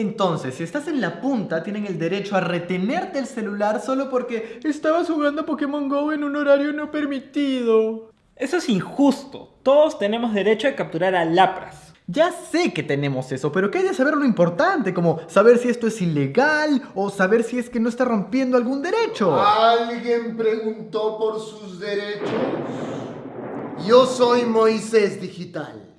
Entonces, si estás en la punta, tienen el derecho a retenerte el celular solo porque estabas jugando Pokémon GO en un horario no permitido. Eso es injusto. Todos tenemos derecho a capturar a Lapras. Ya sé que tenemos eso, pero que hay de saber lo importante, como saber si esto es ilegal o saber si es que no está rompiendo algún derecho. ¿Alguien preguntó por sus derechos? Yo soy Moisés Digital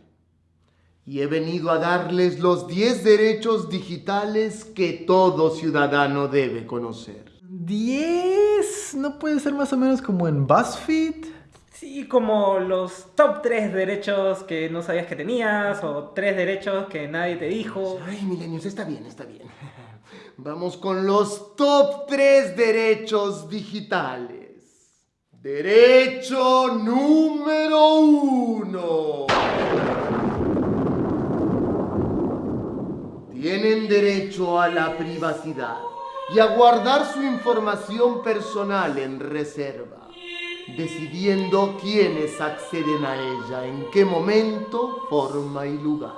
y he venido a darles los 10 derechos digitales que todo ciudadano debe conocer. ¿10? ¿No puede ser más o menos como en BuzzFeed? Sí, como los top 3 derechos que no sabías que tenías o 3 derechos que nadie te dijo. Ay, milenios, está bien, está bien. Vamos con los top 3 derechos digitales. Derecho número 1. Tienen derecho a la privacidad y a guardar su información personal en reserva decidiendo quiénes acceden a ella, en qué momento, forma y lugar.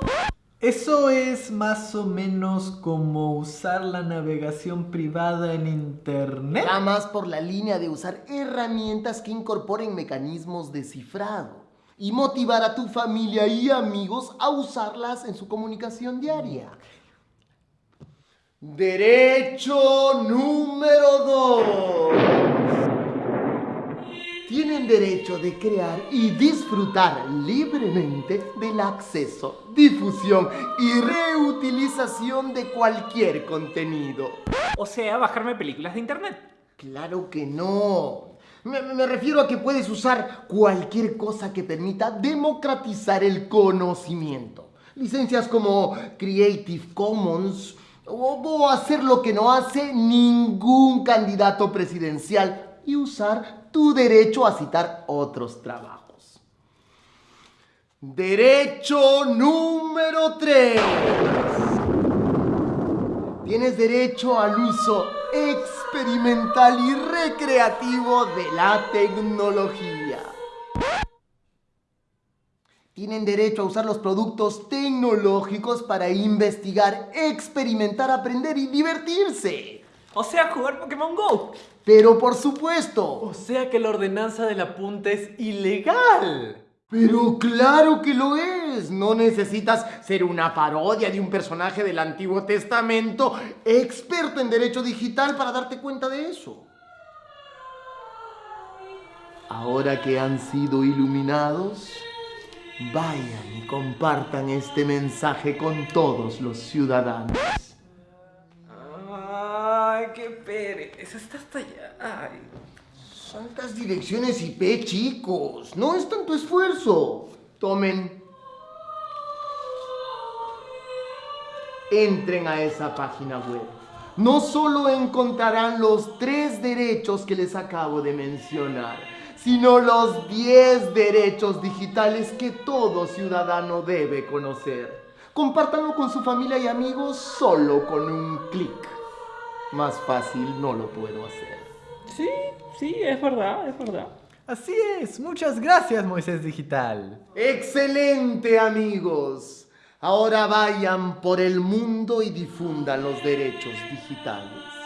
Eso es más o menos como usar la navegación privada en Internet. Va más por la línea de usar herramientas que incorporen mecanismos de cifrado y motivar a tu familia y amigos a usarlas en su comunicación diaria. Derecho número 2 tienen derecho de crear y disfrutar libremente del acceso, difusión y reutilización de cualquier contenido. O sea, bajarme películas de internet. Claro que no. Me, me, refiero a que puedes usar cualquier cosa que permita democratizar el conocimiento. Licencias como Creative Commons o hacer lo que no hace ningún candidato presidencial y usar tu derecho a citar otros trabajos. Derecho número 3. Tienes derecho al uso experimental y recreativo de la tecnología. Tienen derecho a usar los productos tecnológicos para investigar, experimentar, aprender y divertirse. O sea, jugar Pokémon GO. Pero por supuesto. O sea que la ordenanza de la punta es ilegal. Pero claro que lo es. No necesitas ser una parodia de un personaje del Antiguo Testamento, experto en derecho digital para darte cuenta de eso. Ahora que han sido iluminados, vayan y compartan este mensaje con todos los ciudadanos. Ay, qué pereza, está hasta allá. Ay. Santas direcciones IP, chicos. No es tanto esfuerzo. Tomen. Entren a esa página web. No solo encontrarán los tres derechos que les acabo de mencionar, sino los 10 derechos digitales que todo ciudadano debe conocer. Compártanlo con su familia y amigos solo con un clic. Más fácil no lo puedo hacer. Sí, sí, es verdad, es verdad. Así es, muchas gracias Moisés Digital. Excelente amigos. Ahora vayan por el mundo y difundan los derechos digitales.